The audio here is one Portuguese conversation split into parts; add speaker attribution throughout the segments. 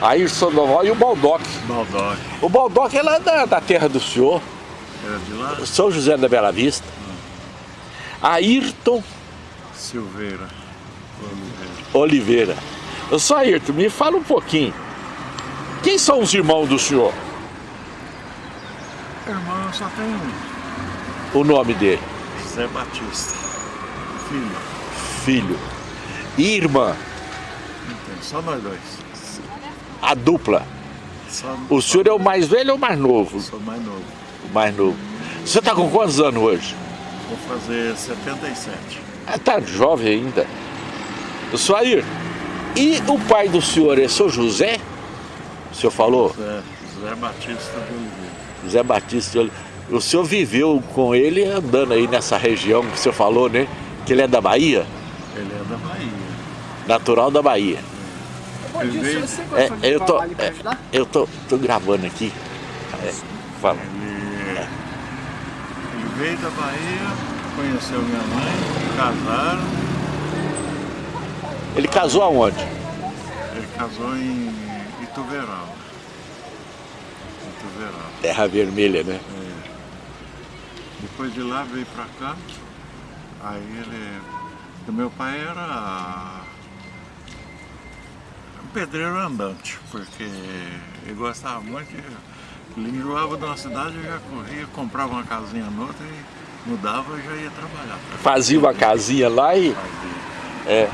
Speaker 1: Ayrton Sandoval e o Baldock.
Speaker 2: Baldock.
Speaker 1: O Baldock é lá da, da terra do senhor.
Speaker 2: Era de lá?
Speaker 1: São José da Bela Vista. Ayrton
Speaker 2: Silveira. Oliveira.
Speaker 1: Oliveira. Eu sou Ayrton, me fala um pouquinho. Quem são os irmãos do senhor?
Speaker 2: Irmão, só tem um.
Speaker 1: O nome dele?
Speaker 2: José Batista. Filho.
Speaker 1: Filho. E irmã?
Speaker 2: Não tem, só nós dois.
Speaker 1: A dupla.
Speaker 2: Só,
Speaker 1: O senhor é o mais velho ou o mais novo?
Speaker 2: Sou mais novo.
Speaker 1: O mais novo. Você está com quantos anos hoje?
Speaker 2: Vou fazer 77.
Speaker 1: Ah, tá jovem ainda. Eu sou Ayrton. E o pai do senhor é seu José? O senhor falou?
Speaker 2: José, José Batista de Oliveira.
Speaker 1: José Batista de Oliveira. O senhor viveu com ele andando aí nessa região que o senhor falou, né? Que ele é da Bahia?
Speaker 2: Ele é da Bahia.
Speaker 1: Natural da Bahia.
Speaker 3: Bom dia,
Speaker 2: veio-
Speaker 3: senhor. Você
Speaker 1: É, eu tô, é, eu tô, tô gravando aqui. É, fala.
Speaker 2: Ele, ele veio da Bahia, conheceu minha mãe, casaram.
Speaker 1: Ele casou aonde?
Speaker 2: Ele casou em. Ituverava.
Speaker 1: Terra Vermelha, né?
Speaker 2: Depois de lá veio pra cá. Aí ele. O meu pai era pedreiro andante, porque ele gostava muito. Ele enjoava de uma cidade, eu já corria, comprava uma casinha noutra e mudava e já ia trabalhar.
Speaker 1: Fazia uma casinha lá e.
Speaker 2: Fazia.
Speaker 1: É,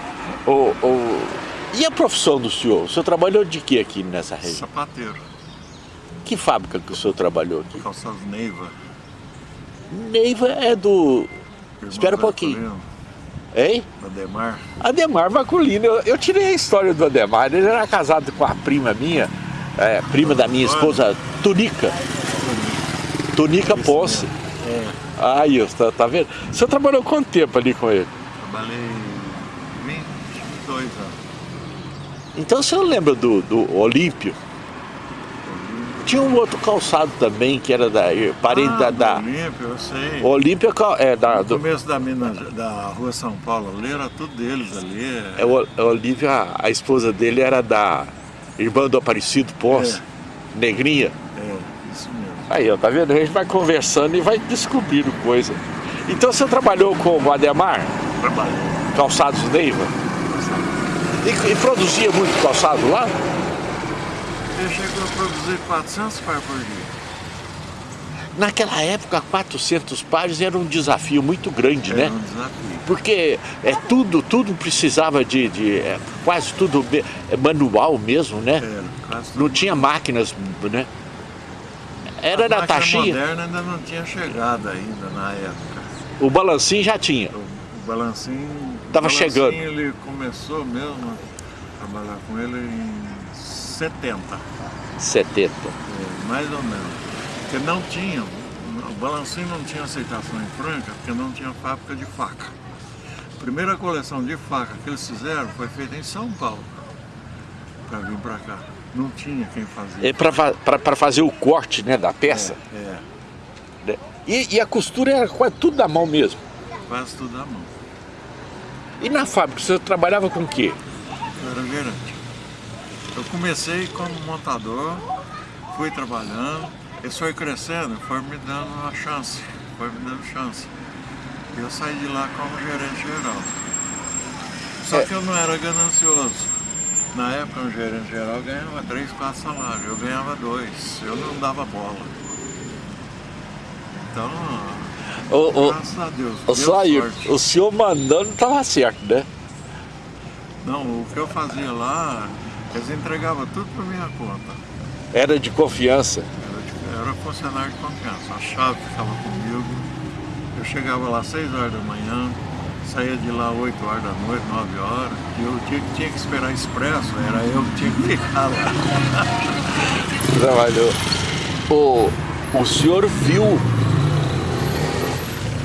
Speaker 1: o, o- e a profissão do senhor? O senhor trabalhou de que aqui nessa região?
Speaker 2: Sapateiro,
Speaker 1: Que fábrica que o senhor trabalhou aqui?
Speaker 2: calçados Neiva.
Speaker 1: Neiva é do.
Speaker 2: irmão
Speaker 1: Espera um pouquinho. Hein?
Speaker 2: Ademar.
Speaker 1: Ademar Maculino. Eu, eu tirei a história do Ademar. Ele era casado com a prima minha, é, prima da minha esposa, Tunica. Tunica Ponce.
Speaker 2: É,
Speaker 1: Aí, tá, tá vendo? O senhor trabalhou quanto tempo ali com ele?
Speaker 2: trabalhei 22 anos.
Speaker 1: Então o senhor lembra do, do Olímpio? Tinha um outro calçado também, que era da parente
Speaker 2: ah,
Speaker 1: da. da
Speaker 2: Olímpio, eu sei.
Speaker 1: Olímpio é é da.
Speaker 2: No
Speaker 1: Do,
Speaker 2: começo da, Minas, da rua São Paulo ali, era tudo deles ali.
Speaker 1: é, o, é Olímpio, a, esposa dele era da irmã do Aparecido Ponce, Negrinha.
Speaker 2: É, isso mesmo.
Speaker 1: Aí, ó, tá vendo? A gente vai conversando e vai descobrindo coisa. Então você trabalhou com o Ademar,
Speaker 2: Trabalhei.
Speaker 1: calçados Neiva, e, e produzia muito calçado lá?
Speaker 2: Ele chegou a produzir 400 par por dia.
Speaker 1: Naquela época, 400 pares era um desafio muito grande,
Speaker 2: Era
Speaker 1: né?
Speaker 2: um desafio.
Speaker 1: Porque é tudo, tudo precisava de, de é, quase tudo é manual mesmo, né?
Speaker 2: Era, quase
Speaker 1: Não tinha máquinas, né? Era
Speaker 2: A
Speaker 1: na taxinha,
Speaker 2: moderna ainda não tinha chegado ainda na época.
Speaker 1: o balancinho já tinha.
Speaker 2: O, o balancinho...
Speaker 1: Tava
Speaker 2: o balancinho,
Speaker 1: chegando.
Speaker 2: ele começou mesmo a trabalhar com ele em 70.
Speaker 1: 70.
Speaker 2: É, mais ou menos. Porque não tinha, o balancinho não tinha aceitação em Franca, porque não tinha fábrica de faca. A primeira coleção de faca que eles fizeram foi feita em São Paulo, para vir para cá. Não tinha quem fazia.
Speaker 1: É para fazer o corte né, da peça.
Speaker 2: É,
Speaker 1: né? E, e a costura era quase tudo da mão mesmo.
Speaker 2: quase tudo à mão.
Speaker 1: E na fábrica, você trabalhava com o quê?
Speaker 2: Eu era gerente. Eu comecei como montador, fui trabalhando, isso foi crescendo, foi me dando uma chance, foi me dando chance. E eu saí de lá como gerente geral. Só
Speaker 1: É.
Speaker 2: que eu não era ganancioso. Na época, um gerente geral ganhava 3, 4 salários, eu ganhava 2, eu não dava bola. Então,
Speaker 1: O, o,
Speaker 2: graças a Deus,
Speaker 1: o,
Speaker 2: sorte.
Speaker 1: o senhor mandando estava certo, né?
Speaker 2: Não, o que eu fazia lá, eles entregavam tudo por minha conta.
Speaker 1: Era de confiança.
Speaker 2: Era, era funcionário de confiança. A chave ficava comigo. Eu chegava lá às 6 horas da manhã, saía de lá 8 horas da noite, 9 horas. E eu tinha, tinha que esperar expresso, era eu que tinha que ficar lá.
Speaker 1: Trabalhou. O, o senhor viu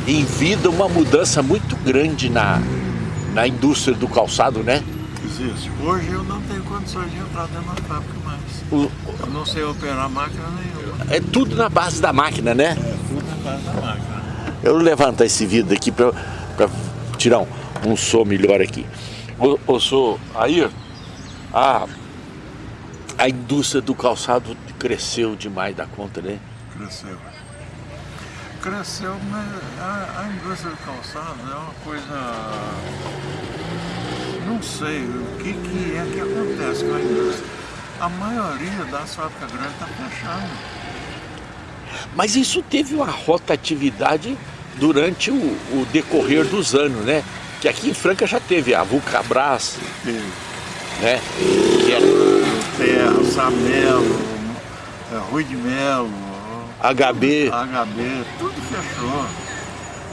Speaker 1: em vida uma mudança muito grande na, na indústria do calçado, né?
Speaker 2: Existe. Hoje eu não tenho condições de entrar dentro da fábrica mais.
Speaker 1: O-
Speaker 2: Eu não sei operar máquina nenhuma.
Speaker 1: é tudo na base da máquina, né?
Speaker 2: É tudo na base da máquina.
Speaker 1: Eu vou levantar esse vidro aqui para tirar um, um som melhor aqui. O som aí, a, A indústria do calçado cresceu demais da conta, né?
Speaker 2: Cresceu. Cresceu, mas a, a indústria do calçado é uma coisa... Não sei o que, que é que acontece com a indústria. A maioria das fábricas grandes está fechando.
Speaker 1: Mas isso teve uma rotatividade durante o, o, decorrer dos anos, né? Que aqui em Franca já teve a Vulcabras,
Speaker 2: Teve.
Speaker 1: né? Que
Speaker 2: Terra, Samelo, é, Rui de Melo,
Speaker 1: HB.
Speaker 2: HB, tudo fechou.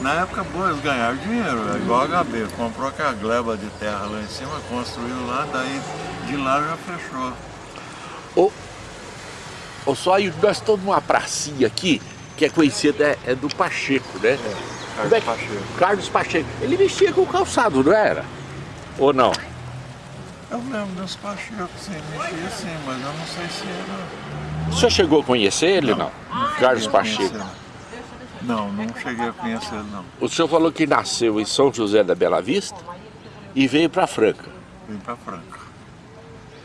Speaker 2: Na época boa eles ganharam dinheiro, é igual a HB, comprou aquela gleba de terra lá em cima, construiu lá, daí de lá já fechou.
Speaker 1: Ô, ô só aí, nós estamos numa pracinha aqui, que é conhecida, é, é do Pacheco, né?
Speaker 2: Carlos
Speaker 1: Como é que-
Speaker 2: Pacheco.
Speaker 1: Carlos Pacheco. Ele mexia com o calçado, não era? Ou não?
Speaker 2: Eu lembro dos Pacheco, sim, mexia sim, mas eu não sei se era...
Speaker 1: O senhor chegou a conhecer ele, não? Carlos
Speaker 2: cheguei a
Speaker 1: Pacheco.
Speaker 2: Não, não cheguei a conhecer ele não.
Speaker 1: O senhor falou que nasceu em São José da Bela Vista e veio para Franca.
Speaker 2: Vim pra Franca.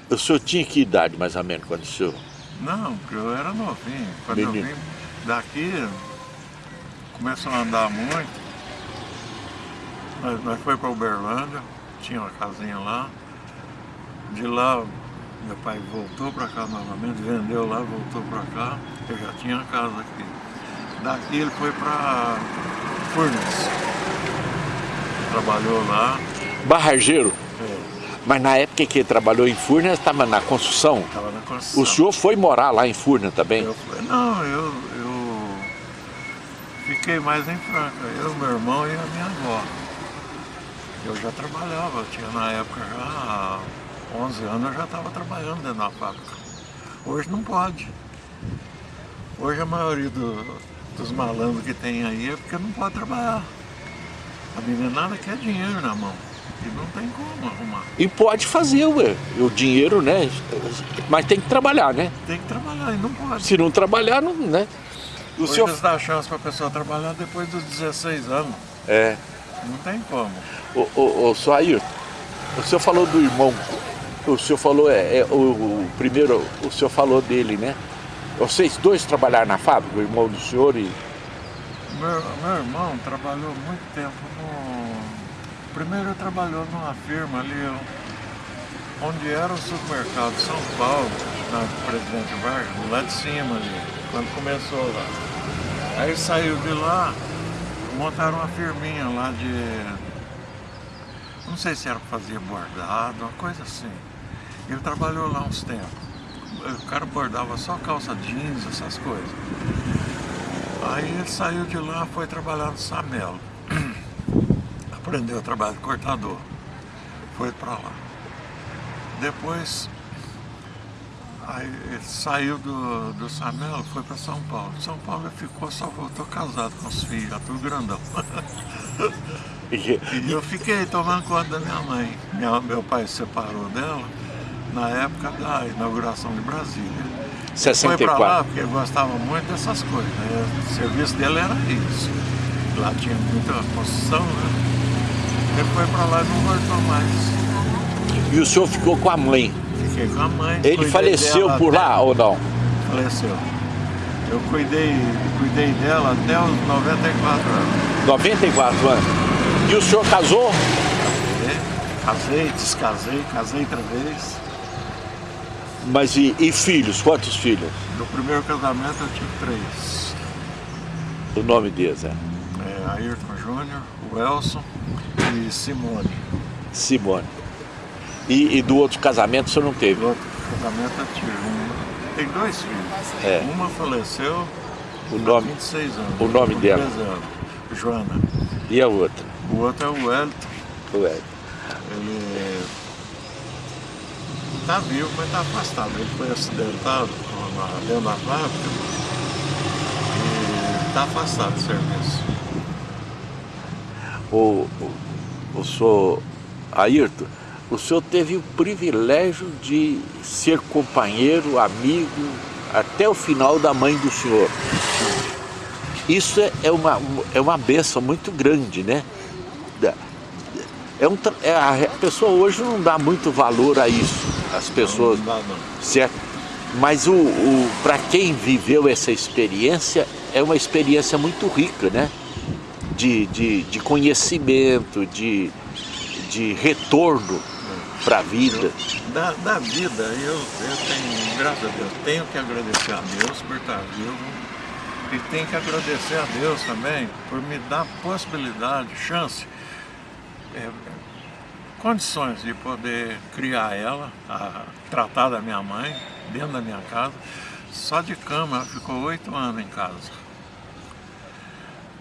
Speaker 1: O senhor tinha que idade, mais ou menos, quando o senhor...
Speaker 2: Não, porque eu era novinho. Quando eu
Speaker 1: Menino.
Speaker 2: vim daqui, começou a andar muito. Nós, nós foi para Uberlândia, tinha uma casinha lá. De lá, meu pai voltou para cá novamente, vendeu lá, voltou para cá. Eu já tinha a casa aqui. Daqui ele foi para Furnas. Trabalhou lá.
Speaker 1: Barrageiro.
Speaker 2: É,
Speaker 1: Mas na época que ele trabalhou em Furnas, estava na construção.
Speaker 2: Estava na construção.
Speaker 1: O senhor foi morar lá em Furnas também?
Speaker 2: Eu não, eu, eu fiquei mais em Franca, eu, meu irmão e a minha avó. Eu já trabalhava, eu tinha na época já há 11 anos eu já estava trabalhando dentro da fábrica. Hoje não pode. Hoje a maioria do- dos malandros que tem aí é porque não pode trabalhar. A meninada quer dinheiro na mão. E não tem como arrumar.
Speaker 1: E pode fazer, ué. O dinheiro, né? Mas tem que trabalhar, né?
Speaker 2: Tem que trabalhar e não pode.
Speaker 1: Se não trabalhar, não, né? O
Speaker 2: Hoje
Speaker 1: senhor...
Speaker 2: eles dão chance para a pessoa trabalhar depois dos 16 anos.
Speaker 1: É.
Speaker 2: Não tem como.
Speaker 1: Ô, ô, ô, só Ayrton, o senhor falou do irmão, o senhor falou, é, é, o, o primeiro, o senhor falou dele, né? Vocês dois trabalharam na fábrica, o irmão do senhor e...
Speaker 2: Meu, meu irmão trabalhou muito tempo no. Primeiro trabalhou numa firma ali, onde era o supermercado São Paulo, na Presidente Vargas, lá de cima ali, quando começou lá. Aí saiu de lá, montaram uma firminha lá de. Não sei se era para fazer bordado, uma coisa assim. Ele trabalhou lá uns tempos. O cara bordava só calça jeans, essas coisas. Aí ele saiu de lá, foi trabalhar no Samelo. Aprendeu a trabalhar de cortador. Foi para lá. Depois, aí ele saiu do, do Samelo, foi para São Paulo. São Paulo ele ficou, só voltou casado com os filhos, já tudo grandão.
Speaker 1: e-
Speaker 2: eu fiquei tomando conta da minha mãe. Minha- meu pai se separou dela na época da inauguração de Brasília. Foi pra lá
Speaker 1: 64.
Speaker 2: porque gostava muito dessas coisas. Né? O serviço dele era isso. Lá tinha muita construção, né? Ele foi pra lá e não voltou mais.
Speaker 1: E o senhor ficou com a mãe.
Speaker 2: Fiquei com a mãe.
Speaker 1: Ele faleceu por
Speaker 2: até-
Speaker 1: lá ou não?
Speaker 2: Faleceu. Eu cuidei, cuidei dela até os 94 anos.
Speaker 1: 94 anos. E o senhor casou?
Speaker 2: Casei, descasei, casei outra vez.
Speaker 1: Mas e, e filhos? Quantos filhos?
Speaker 2: No primeiro casamento eu tive três.
Speaker 1: O nome deles é
Speaker 2: É, Ayrton Júnior, o Elson e Simone.
Speaker 1: Simone. E, e do outro casamento o senhor não
Speaker 2: Do
Speaker 1: teve?
Speaker 2: outro casamento eu tive um. Tem dois filhos.
Speaker 1: É.
Speaker 2: Uma faleceu
Speaker 1: O
Speaker 2: há
Speaker 1: nome
Speaker 2: 26 anos.
Speaker 1: o nome dela?
Speaker 2: 13 anos. Joana.
Speaker 1: e a outra?
Speaker 2: O outro é o Wellington.
Speaker 1: Ué.
Speaker 2: Ele está vivo, mas está afastado. Ele foi acidentado na- dentro da fábrica e está afastado do serviço.
Speaker 1: O, o, o senhor Ayrton, o senhor teve o privilégio de ser companheiro, amigo, até o final da mãe do senhor. Isso é- é uma, é uma benção muito grande, né? É um, é, a pessoa hoje não dá muito valor a isso, as pessoas,
Speaker 2: Não dá não.
Speaker 1: certo? Mas o, o para quem viveu essa experiência, é uma experiência muito rica, né? De, de, de conhecimento, de, de retorno para a vida.
Speaker 2: Da, da vida, eu, eu tenho, graças a Deus, tenho que agradecer a Deus por estar vivo e tenho que agradecer a Deus também por me dar possibilidade, chance, é, condições de poder criar ela, a, tratar da minha mãe, dentro da minha casa. Só de cama, ela ficou oito anos em casa.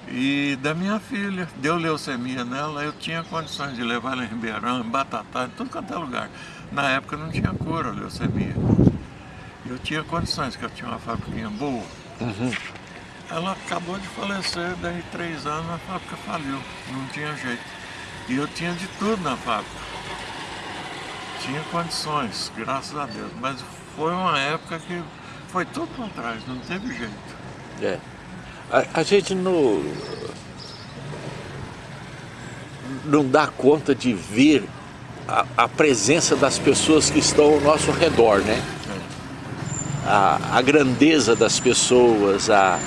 Speaker 2: E da minha filha, deu leucemia nela, eu tinha condições de levar ela em Ribeirão, em Batatá, em tudo quanto é lugar. Na época não tinha cura a leucemia. Eu tinha condições, que eu tinha uma fábrica boa. Uhum. Ela acabou de falecer, daí três anos a fábrica faliu, não tinha jeito. E eu tinha de tudo na fábrica. Tinha condições, graças a Deus. Mas foi uma época que foi tudo para trás, não teve jeito.
Speaker 1: É. A, a gente não, não dá conta de ver a, a, presença das pessoas que estão ao nosso redor, né? A, a grandeza das pessoas, a,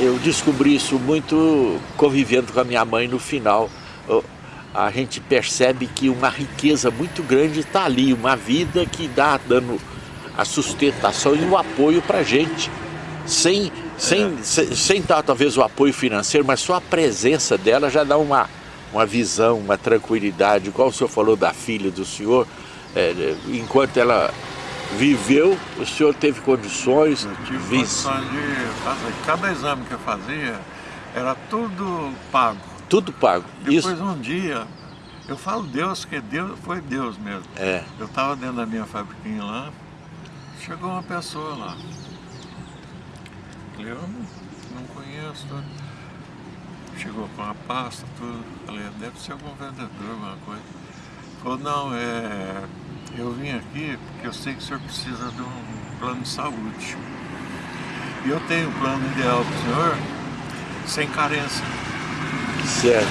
Speaker 1: eu descobri isso muito convivendo com a minha mãe no final. A gente percebe que uma riqueza muito grande está ali, uma vida que dá dando a sustentação e o apoio para a gente, sem sem, é. sem, sem tal, talvez o apoio financeiro, mas só a presença dela já dá uma, uma visão, uma tranquilidade. Igual o senhor falou da filha do senhor, é, enquanto ela viveu, o senhor teve condições...
Speaker 2: Eu tive condições de fazer. Cada exame que eu fazia era tudo pago.
Speaker 1: Tudo pago.
Speaker 2: Depois Isso. um dia, eu falo Deus, que Deus foi Deus mesmo. É. Eu estava dentro da minha fabriquinha lá, chegou uma pessoa lá. Falei, eu não, não conheço. Chegou com a pasta, tudo. Falei, deve ser algum vendedor, alguma coisa. Falou, não, é, eu vim aqui porque eu sei que o senhor precisa de um plano de saúde. E eu tenho um plano ideal para o senhor, sem carência.
Speaker 1: Certo.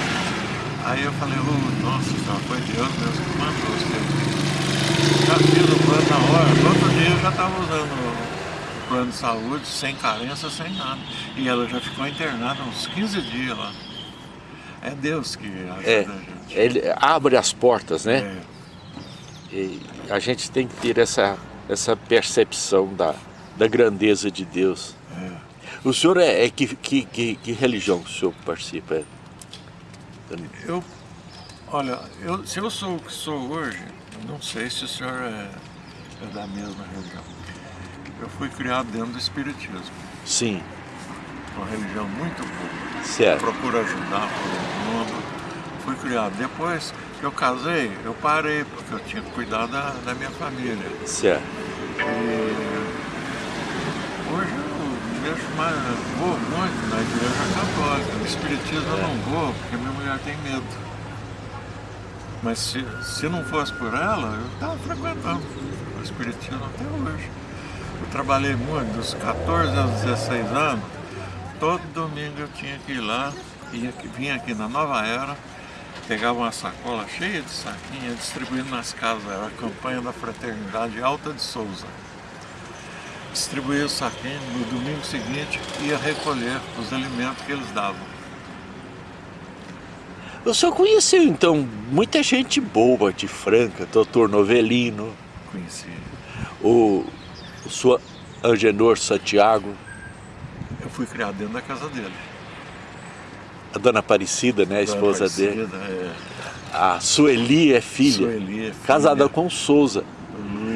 Speaker 2: Aí eu falei, oh, nossa senhora, foi Deus mesmo que mandou você. Já fiz o plano na hora, no outro dia eu já estava usando plano de saúde, sem carência, sem nada. E ela já ficou internada uns 15 dias lá. É Deus que ajuda é, a gente.
Speaker 1: Ele abre as portas, né? É. E a gente tem que ter essa, essa percepção da, da grandeza de Deus. É. O senhor é, é que, que, que, que, religião o senhor participa?
Speaker 2: Eu, olha, eu, se eu sou o que sou hoje, não sei se o senhor é, é da mesma religião. Eu fui criado dentro do Espiritismo.
Speaker 1: Sim.
Speaker 2: Uma religião muito boa.
Speaker 1: Certo.
Speaker 2: Procura ajudar todo mundo. Fui criado. Depois que eu casei, eu parei, porque eu tinha que cuidar da, da minha família.
Speaker 1: Certo.
Speaker 2: E mais, vou muito na igreja católica. No Espiritismo é. eu não vou, porque minha mulher tem medo. Mas se, se não fosse por ela, eu estava frequentando o Espiritismo até hoje. Eu trabalhei muito, dos 14 aos 16 anos, todo domingo eu tinha que ir lá, ia, vinha aqui na Nova Era, pegava uma sacola cheia de saquinha, distribuindo nas casas, era a campanha da Fraternidade Alta de Souza. Distribuía o saquinho, no domingo seguinte ia recolher os alimentos que eles davam.
Speaker 1: O senhor conheceu então muita gente boa de Franca, doutor Novelino.
Speaker 2: Conheci.
Speaker 1: O o senhor Angenor Santiago?
Speaker 2: Eu fui criado dentro da casa dele.
Speaker 1: A dona Aparecida, né, a dona esposa Aparecida, dele?
Speaker 2: É.
Speaker 1: A Sueli é filha.
Speaker 2: Sueli é filha.
Speaker 1: Casada com Souza.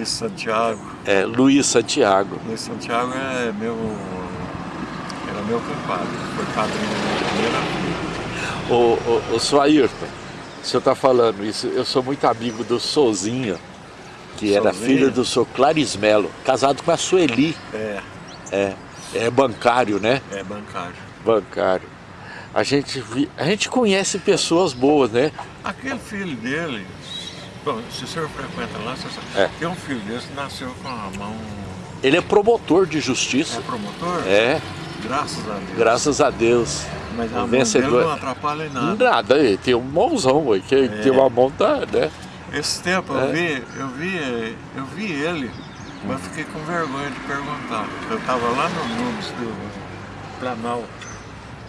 Speaker 2: Luiz Santiago.
Speaker 1: É, Luiz Santiago.
Speaker 2: Luiz Santiago é meu... Era meu compadre. Foi padrinho da minha primeira filha.
Speaker 1: O, o, o senhor Ayrton, o senhor está falando isso, eu sou muito amigo do Souzinha que era filho do seu Clarismelo, casado com a Sueli.
Speaker 2: É.
Speaker 1: É, é bancário, né?
Speaker 2: É bancário.
Speaker 1: Bancário. A gente, a gente conhece pessoas boas, né?
Speaker 2: Aquele filho dele, bom, se o senhor frequenta lá, é. tem um filho desse que nasceu com a mão...
Speaker 1: Ele é promotor de justiça.
Speaker 2: É promotor?
Speaker 1: É.
Speaker 2: Graças a Deus.
Speaker 1: Graças a Deus.
Speaker 2: Mas a vencedor. não atrapalha em nada.
Speaker 1: Nada, ele tem um mãozão, que é. tem uma mão, tá, né?
Speaker 2: Esse tempo é. eu vi, eu vi, eu vi ele Mas fiquei com vergonha de perguntar. Eu estava lá no Nunes do Planalto.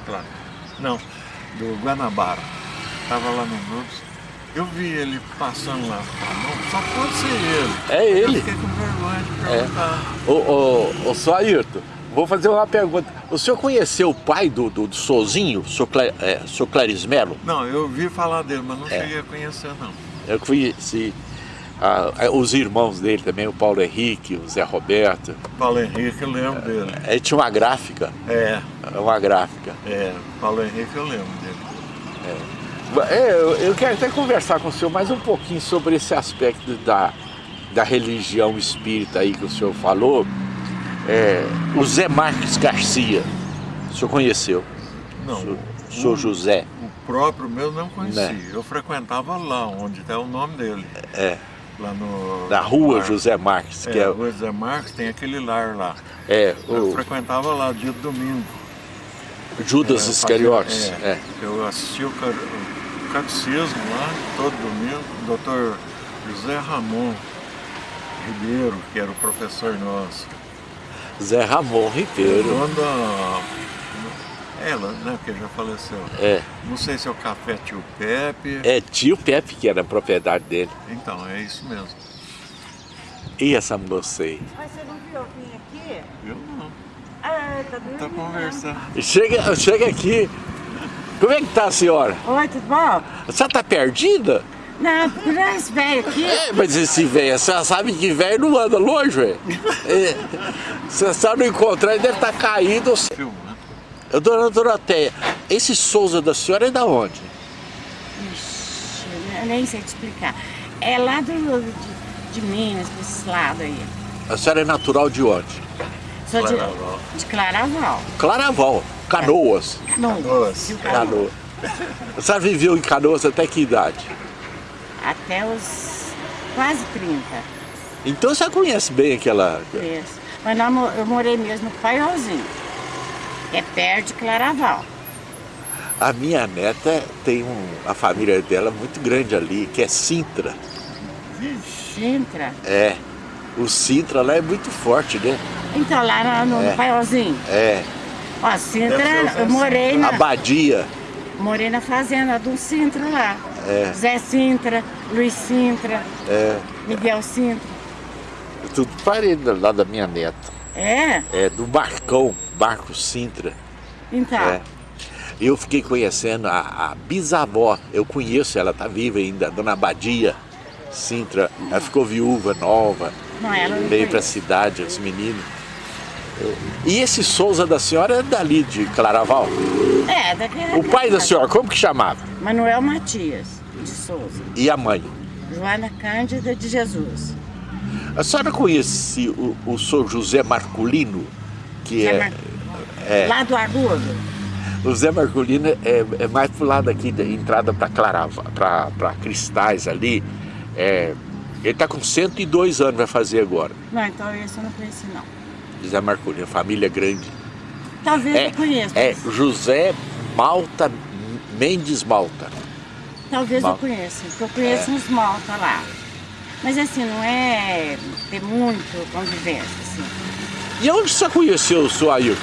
Speaker 2: Plan... Não, do Guanabara. Estava lá no Nunes. Eu vi ele passando lá. Não, só pode ser ele.
Speaker 1: É ele.
Speaker 2: Eu fiquei com vergonha de perguntar.
Speaker 1: É. Ô, ô, ô, só Ayrton, vou fazer uma pergunta. O senhor conheceu o pai do, do, do Sozinho, o senhor, Cla, é, senhor Clarismelo?
Speaker 2: Não, eu ouvi falar dele, mas não
Speaker 1: É.
Speaker 2: cheguei a conhecer não.
Speaker 1: Eu conheci ah, os irmãos dele também, o Paulo Henrique, o Zé Roberto.
Speaker 2: Paulo Henrique, eu lembro dele.
Speaker 1: Ele tinha uma gráfica,
Speaker 2: É,
Speaker 1: uma gráfica.
Speaker 2: é, Paulo Henrique eu lembro dele.
Speaker 1: É, eu, eu quero até conversar com o senhor mais um pouquinho sobre esse aspecto da, da religião espírita aí que o senhor falou. É, o Zé Marques Garcia, o senhor conheceu?
Speaker 2: Não,
Speaker 1: O senhor,
Speaker 2: o,
Speaker 1: José?
Speaker 2: o próprio meu não conhecia.
Speaker 1: Né.
Speaker 2: Eu frequentava lá, onde está o nome dele.
Speaker 1: É,
Speaker 2: Lá no...
Speaker 1: da rua
Speaker 2: lar.
Speaker 1: José Marques,
Speaker 2: É,
Speaker 1: que é,
Speaker 2: Rua José Marques, tem aquele lar lá.
Speaker 1: é
Speaker 2: Eu
Speaker 1: o
Speaker 2: frequentava lá dia de domingo.
Speaker 1: Judas
Speaker 2: É,
Speaker 1: Iscariotes.
Speaker 2: fazia-
Speaker 1: É.
Speaker 2: Eu assisti o catecismo lá, todo domingo, o doutor José Ramon Ribeiro, que era o professor nosso.
Speaker 1: Zé Ramon Ribeiro.
Speaker 2: Dono da... Ela, né, que já faleceu.
Speaker 1: É,
Speaker 2: Não sei se é o Café Tio Pepe.
Speaker 1: é tio Pepe que era a propriedade dele.
Speaker 2: Então, é isso mesmo.
Speaker 1: E essa moça aí?
Speaker 3: Mas você não viu alguém aqui?
Speaker 2: Eu não.
Speaker 3: Ah, tá dormindo.
Speaker 2: Tá conversando.
Speaker 1: Chega, chega aqui. Como é que tá a senhora?
Speaker 3: Oi, tudo bom?
Speaker 1: A senhora tá perdida?
Speaker 3: Não, procurando esse velho aqui.
Speaker 1: É, mas esse velho, você sabe que velho não anda longe, velho. É, se a senhora não encontrar, ele deve estar caído.
Speaker 2: Filmando.
Speaker 1: Eu, dona Doroteia, esse Souza da senhora é da onde?
Speaker 3: Ixi, eu nem sei te explicar. É lá do, de, de Minas, pra esses lados aí.
Speaker 1: A senhora é natural de onde?
Speaker 3: Sou de,
Speaker 2: Claraval.
Speaker 3: de Claraval.
Speaker 1: Claraval, Canoas.
Speaker 3: Canoas.
Speaker 2: Canoas.
Speaker 3: Canoas.
Speaker 1: A senhora viveu em Canoas até que idade?
Speaker 3: Até os quase 30.
Speaker 1: Então você conhece bem aquela...
Speaker 3: Isso. Mas mo- eu morei mesmo no Paiolzinho. É perto de Claraval.
Speaker 1: A minha neta tem um, a família dela muito grande ali, que é Sintra.
Speaker 3: Sintra.
Speaker 1: É, o Sintra lá é muito forte, né?
Speaker 3: Então, lá no, no
Speaker 1: É.
Speaker 3: Paiolzinho.
Speaker 1: É,
Speaker 3: Ó, Sintra, eu morei na,
Speaker 1: Abadia.
Speaker 3: morei na fazenda do Sintra lá.
Speaker 1: É.
Speaker 3: Zé Sintra, Luiz Sintra,
Speaker 1: É,
Speaker 3: Miguel Sintra.
Speaker 1: tudo parede lá da minha neta.
Speaker 3: É?
Speaker 1: É, do Barcão, Barco Sintra.
Speaker 3: Então,
Speaker 1: É. Eu fiquei conhecendo a, a bisavó, eu conheço, ela tá viva ainda, a dona Abadia Sintra. Ela ficou viúva, nova,
Speaker 3: não, ela não
Speaker 1: veio pra
Speaker 3: conhece.
Speaker 1: cidade, os meninos. E esse Souza da senhora é dali de Claraval?
Speaker 3: É, daquela.
Speaker 1: O pai da senhora, como que chamava?
Speaker 3: Manuel Matias de Souza.
Speaker 1: E a mãe?
Speaker 3: Joana Cândida de Jesus.
Speaker 1: A senhora conhece o, o senhor José Marculino? Que é,
Speaker 3: Mar-
Speaker 1: é.
Speaker 3: Lá do Agudo.
Speaker 1: O Zé Marculino é, é mais pro lado aqui da entrada para Clarava, para Cristais ali. É, ele está com 102 anos, vai fazer agora.
Speaker 3: Não, então esse eu não conheci, não.
Speaker 1: Zé Marculino, família grande.
Speaker 3: Talvez
Speaker 1: É,
Speaker 3: eu conheça.
Speaker 1: é José Malta Mendes Malta.
Speaker 3: Talvez
Speaker 1: Mal-
Speaker 3: eu conheça, porque eu conheço
Speaker 1: É.
Speaker 3: uns malta lá. Mas assim, não é ter muito convivência, assim.
Speaker 1: E onde você conheceu o seu Ailton?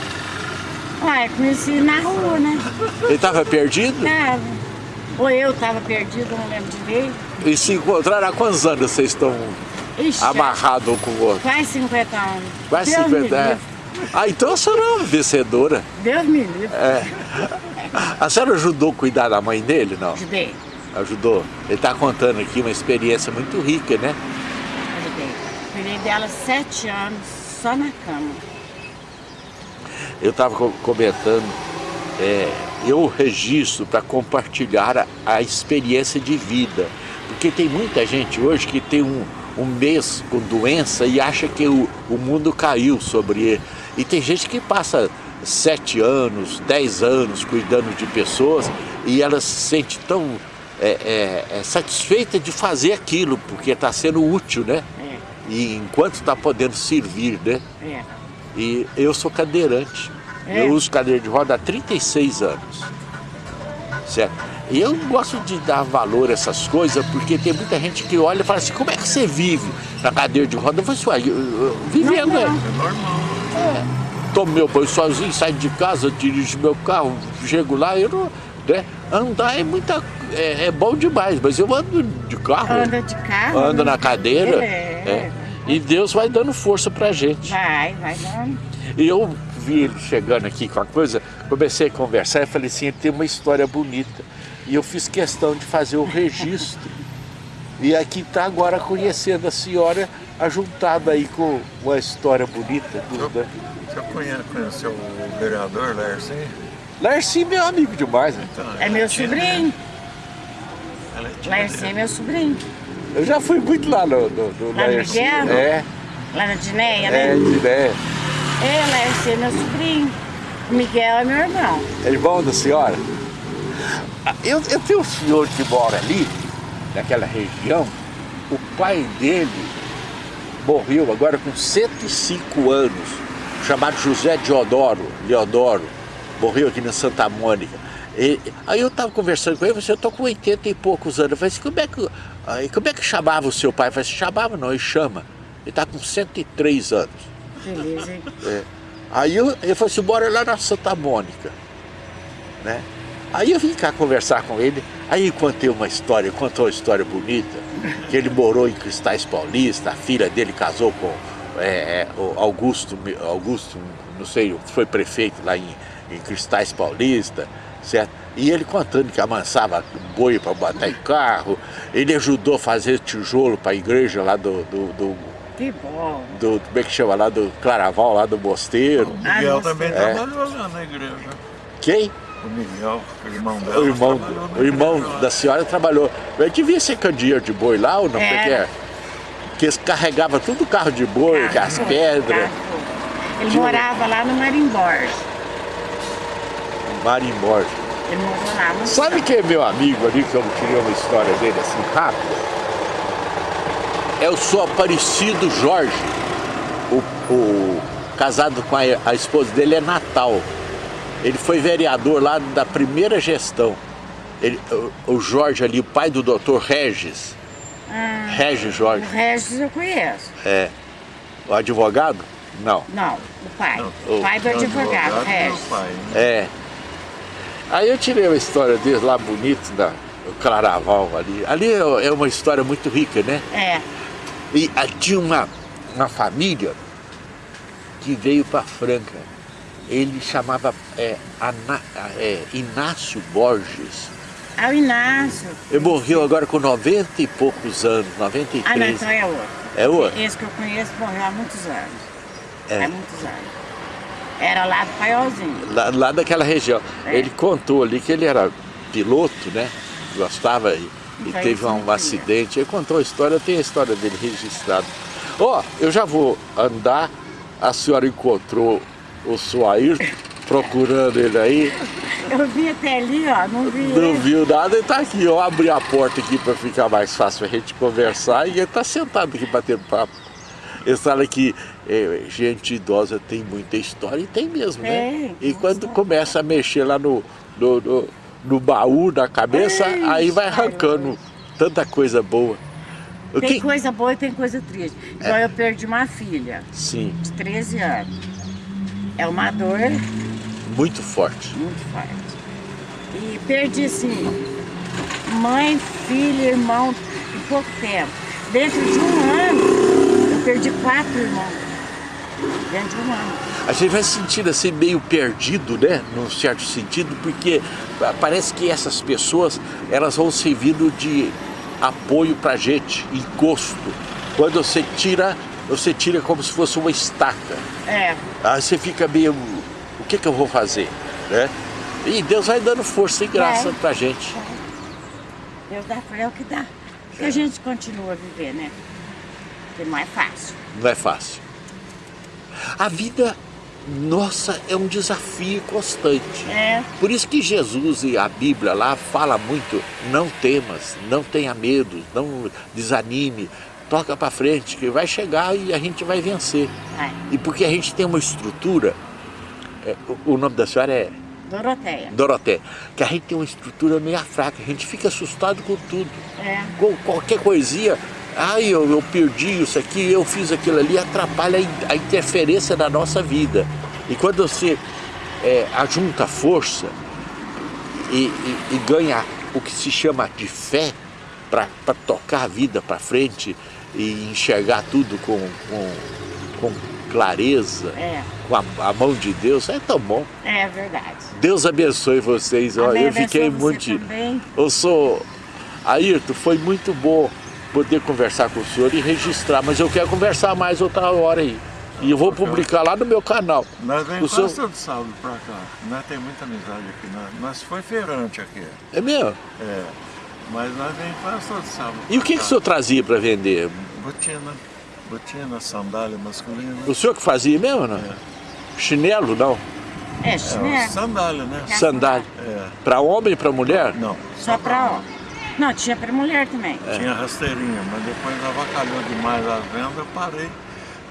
Speaker 3: Ah, eu conheci na rua, né?
Speaker 1: Ele estava perdido?
Speaker 3: Tava. Ou eu tava perdido, não lembro direito.
Speaker 1: E se encontraram há quantos anos vocês estão
Speaker 3: Ixi,
Speaker 1: amarrados um com o outro?
Speaker 3: quase 50 anos.
Speaker 1: Quase
Speaker 3: Deus
Speaker 1: 50
Speaker 3: me
Speaker 1: anos. Ah, então a senhora é uma vencedora.
Speaker 3: Deus me livre.
Speaker 1: A senhora ajudou a cuidar da mãe dele, não?
Speaker 3: Ajudei,
Speaker 1: Ajudou. Ele está contando aqui uma experiência muito rica, né?
Speaker 3: ajudei. Cuidei dela sete anos só na cama.
Speaker 1: Eu estava comentando, é, eu registro para compartilhar a, a experiência de vida. Porque tem muita gente hoje que tem um, um mês com doença e acha que o, o mundo caiu sobre ele. E tem gente que passa sete anos, dez anos cuidando de pessoas e ela se sente tão é, é, é satisfeita de fazer aquilo, porque está sendo útil, né?
Speaker 3: É,
Speaker 1: E enquanto está podendo servir, né?
Speaker 3: é.
Speaker 1: E eu sou cadeirante.
Speaker 3: É?
Speaker 1: Eu uso cadeira de roda há 36 anos. Certo? E eu gosto de dar valor a essas coisas, porque tem muita gente que olha e fala assim, como é que você vive na cadeira de roda? Eu falo assim, eu, eu, vivendo,
Speaker 2: é. É normal.
Speaker 1: É. Tomo meu banho sozinho, saio de casa, dirijo meu carro, chego lá, eu não... Né? Andar é muita é, é, bom demais, mas eu ando de carro.
Speaker 3: Anda de carro?
Speaker 1: Ando na cadeira. É. é. E Deus vai dando força pra gente.
Speaker 3: Vai, vai dando.
Speaker 1: E eu vi ele chegando aqui com a coisa, comecei a conversar e falei assim, ele tem uma história bonita. E eu fiz questão de fazer o registro. e aqui está agora conhecendo a senhora, ajuntada aí com uma história bonita.
Speaker 2: Do, né? Você conhece, conheceu o vereador Larcy?
Speaker 1: Larcy é meu amigo demais. Né?
Speaker 3: Então, é meu sobrinho. Larcy é meu sobrinho.
Speaker 1: Eu já fui muito lá no, no, no
Speaker 3: lá Larcy. No
Speaker 1: é.
Speaker 3: Lá na Dineia, né?
Speaker 1: É, Dineia.
Speaker 3: É, é meu sobrinho. O Miguel é meu irmão.
Speaker 1: É irmão da senhora? Eu, eu tenho um senhor que mora ali, naquela região, o pai dele morreu agora com 105 anos, chamado José Diodoro, Leodoro, morreu aqui na Santa Mônica. E, aí eu estava conversando com ele, você eu estou com 80 e poucos anos. Eu falei assim, como é que, aí, como é que chamava o seu pai? Eu falei assim, chamava não, ele chama. Ele está com 103 anos.
Speaker 3: Beleza, hein?
Speaker 1: É. Aí eu, ele falou assim, bora lá na Santa Mônica. Né? Aí eu vim cá conversar com ele, aí contei uma história, contou uma história bonita, que ele morou em Cristais Paulista, a filha dele casou com é, é o Augusto, Augusto, não sei, foi prefeito lá em, em Cristais Paulista, certo? E ele contando que amansava boi para botar em carro, ele ajudou a fazer tijolo para a igreja lá do, do, do
Speaker 3: que bom.
Speaker 1: Do, como é que chama lá, do Claraval, lá do Mosteiro.
Speaker 2: O Miguel ah, também é. trabalhou lá na igreja.
Speaker 1: Quem?
Speaker 2: O Miguel, o irmão dela.
Speaker 1: O irmão, o irmão da senhora trabalhou. Mas devia ser candeeiro de boi lá ou não? É. Porque é? Que eles carregavam tudo carro de boi, carro as pedras.
Speaker 3: Ele Tinha... morava lá no Marimborge.
Speaker 1: Marimborge.
Speaker 3: Ele morava lá no
Speaker 1: Sabe quem é meu amigo ali, que eu queria uma história dele assim rápida? É o seu Aparecido Jorge. O, o casado com a, a esposa dele é Natal. Ele foi vereador lá da primeira gestão. Ele, o, o Jorge ali, o pai do doutor Regis. Ah, Regis Jorge.
Speaker 3: O Regis eu conheço.
Speaker 1: É. O advogado? Não.
Speaker 3: Não, o pai. Não, o pai do advogado, advogado Regis. Pai,
Speaker 1: né? É. Aí eu tirei uma história dele lá bonito, da Claraval ali. Ali é, é uma história muito rica, né?
Speaker 3: É.
Speaker 1: E ah, tinha uma, uma família que veio para Franca ele chamava é, Ana, é, Inácio Borges.
Speaker 3: Ah, o Inácio.
Speaker 1: Ele morreu agora com 90 e poucos anos, 93. Ah, não,
Speaker 3: então é outro.
Speaker 1: É outro?
Speaker 3: Esse que eu conheço morreu há muitos anos. É. Há muitos anos. Era lá do Paiolzinho.
Speaker 1: Lá, lá daquela região. É. Ele contou ali que ele era piloto, né? Gostava e, e teve um, um acidente. Ele contou a história, tem a história dele registrada. Ó, oh, eu já vou andar. A senhora encontrou o Suair procurando ele aí.
Speaker 3: Eu vi até ali, ó, não vi
Speaker 1: Não ele. viu nada, ele tá aqui, eu abri a porta aqui para ficar mais fácil a gente conversar e ele tá sentado aqui batendo papo. Ele fala que é, gente idosa tem muita história e tem mesmo, né? É, e quando começa a mexer lá no, no, no, no baú da cabeça, é, aí vai arrancando tanta coisa boa.
Speaker 3: Tem que... coisa boa e tem coisa triste. Então eu perdi uma filha.
Speaker 1: Sim.
Speaker 3: De 13 anos. É uma dor...
Speaker 1: Muito forte.
Speaker 3: Muito forte. E perdi, assim, mãe, filho, irmão, em pouco tempo. Dentro de um ano, eu perdi quatro irmãos. Dentro de um ano.
Speaker 1: A gente vai se sentindo assim meio perdido, né? Num certo sentido, porque parece que essas pessoas, elas vão servindo de apoio pra gente, encosto. Quando você tira você tira como se fosse uma estaca.
Speaker 3: É.
Speaker 1: Aí você fica meio, o que que eu vou fazer? Né? E Deus vai dando força e graça é. pra gente.
Speaker 3: É. Deus dá é o que dá. Que a gente continua a viver, né? Porque não é fácil.
Speaker 1: Não é fácil. A vida, nossa, é um desafio constante.
Speaker 3: É.
Speaker 1: Por isso que Jesus e a Bíblia lá fala muito, não temas, não tenha medo, não desanime, toca para frente, que vai chegar e a gente vai vencer.
Speaker 3: É.
Speaker 1: E porque a gente tem uma estrutura, é, o, o, nome da senhora é?
Speaker 3: Doroteia.
Speaker 1: Doroteia. Que a gente tem uma estrutura meio fraca, a gente fica assustado com tudo.
Speaker 3: É.
Speaker 1: Com qualquer coisinha, ai, eu, eu perdi isso aqui, eu fiz aquilo ali, atrapalha a a interferência da nossa vida. E quando você é, ajunta força e, e- e ganha o que se chama de fé para tocar a vida para frente e enxergar tudo com, com, com clareza,
Speaker 3: É.
Speaker 1: com a, a mão de Deus, é tão bom.
Speaker 3: É verdade.
Speaker 1: Deus abençoe vocês.
Speaker 3: Amém,
Speaker 1: eu fiquei
Speaker 3: abençoe
Speaker 1: muito.
Speaker 3: você também.
Speaker 1: Eu sou. Ayrton, foi muito bom poder conversar com o senhor e registrar, mas eu quero conversar mais outra hora aí. E eu vou publicar lá no meu canal.
Speaker 2: Nós vem
Speaker 1: O
Speaker 2: quase
Speaker 1: senhor-
Speaker 2: todo sábado pra cá. Nós tem muita amizade aqui. Nós, nós foi feirante aqui.
Speaker 1: É mesmo?
Speaker 2: É. Mas nós vem quase todo sábado.
Speaker 1: E o que, que o senhor trazia para vender?
Speaker 2: Botina. Botina, sandália masculina.
Speaker 1: O senhor que fazia mesmo, não? Chinelo, não?
Speaker 3: É,
Speaker 2: É,
Speaker 3: chinelo.
Speaker 2: sandália, né?
Speaker 1: Sandália.
Speaker 2: É.
Speaker 1: Para homem e para mulher?
Speaker 2: Não.
Speaker 3: Só pra homem. Não, tinha pra mulher também.
Speaker 1: É.
Speaker 2: Tinha rasteirinha, mas depois avacalhou demais a venda, eu parei.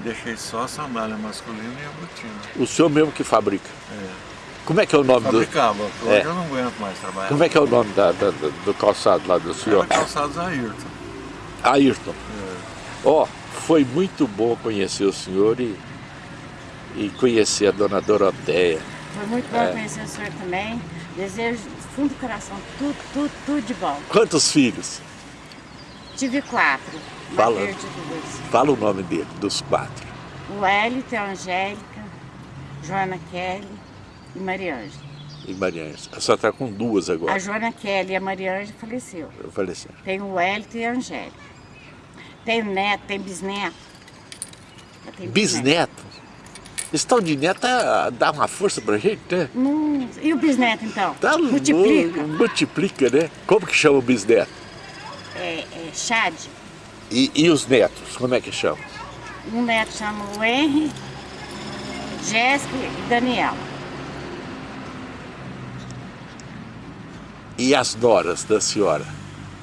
Speaker 2: Deixei só a sandália masculina e a botina.
Speaker 1: O senhor mesmo que fabrica.
Speaker 2: É.
Speaker 1: Como é que é o nome do.
Speaker 2: Fabricava, hoje
Speaker 1: É.
Speaker 2: eu não aguento mais trabalhar.
Speaker 1: Como é que é o nome da- da- do calçado lá do senhor?
Speaker 2: Era calçados Ayrton.
Speaker 1: Ayrton.
Speaker 2: É.
Speaker 1: Ó, foi muito bom conhecer o senhor e, e conhecer a dona Doroteia.
Speaker 3: Foi muito bom
Speaker 1: É.
Speaker 3: conhecer o senhor também. Desejo do fundo do coração tudo, tudo, tudo de bom.
Speaker 1: Quantos filhos?
Speaker 3: Tive quatro.
Speaker 1: Fala. Fala o nome dele, dos quatro.
Speaker 3: O Hélito, a Angélica, Joana Kelly e Mariângela.
Speaker 1: E Mariana. A senhora está com duas
Speaker 3: A
Speaker 1: agora.
Speaker 3: Joana Kelly e a Mariângela faleceu.
Speaker 1: Eu falei assim.
Speaker 3: Tem o Hélito e a Angélica. Tem neto, tem bisneto. Tenho
Speaker 1: Bisneto. Esse tal de neto tá- dá uma força pra gente, né?
Speaker 3: Hum, e o bisneto então?
Speaker 1: Tá
Speaker 3: Multiplica.
Speaker 1: Multiplica, né? Como que chama o bisneto?
Speaker 3: É, é Chad.
Speaker 1: E, e os netos, como é que chama?
Speaker 3: Um neto chama o Henry, Jéssica e Daniel.
Speaker 1: E as noras da senhora?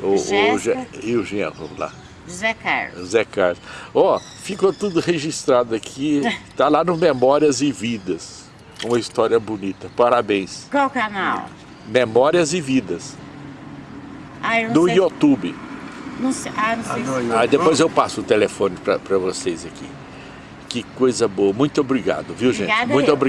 Speaker 1: O, o,
Speaker 3: Jéssica.
Speaker 1: E o genro lá?
Speaker 3: José Carlos.
Speaker 1: Zé Carlos. Ó, ficou tudo registrado aqui, tá lá no Memórias e Vidas. Uma história bonita. Parabéns.
Speaker 3: Qual canal?
Speaker 1: Memórias e Vidas.
Speaker 3: Ah, eu não
Speaker 1: No
Speaker 3: sei.
Speaker 1: YouTube.
Speaker 3: Não sei. Ah, não sei.
Speaker 2: Ah, no
Speaker 1: Aí depois eu passo o telefone para vocês aqui. Que coisa boa. Muito obrigado, viu, gente?
Speaker 3: Obrigada
Speaker 1: Muito
Speaker 3: eu.
Speaker 1: obrigado.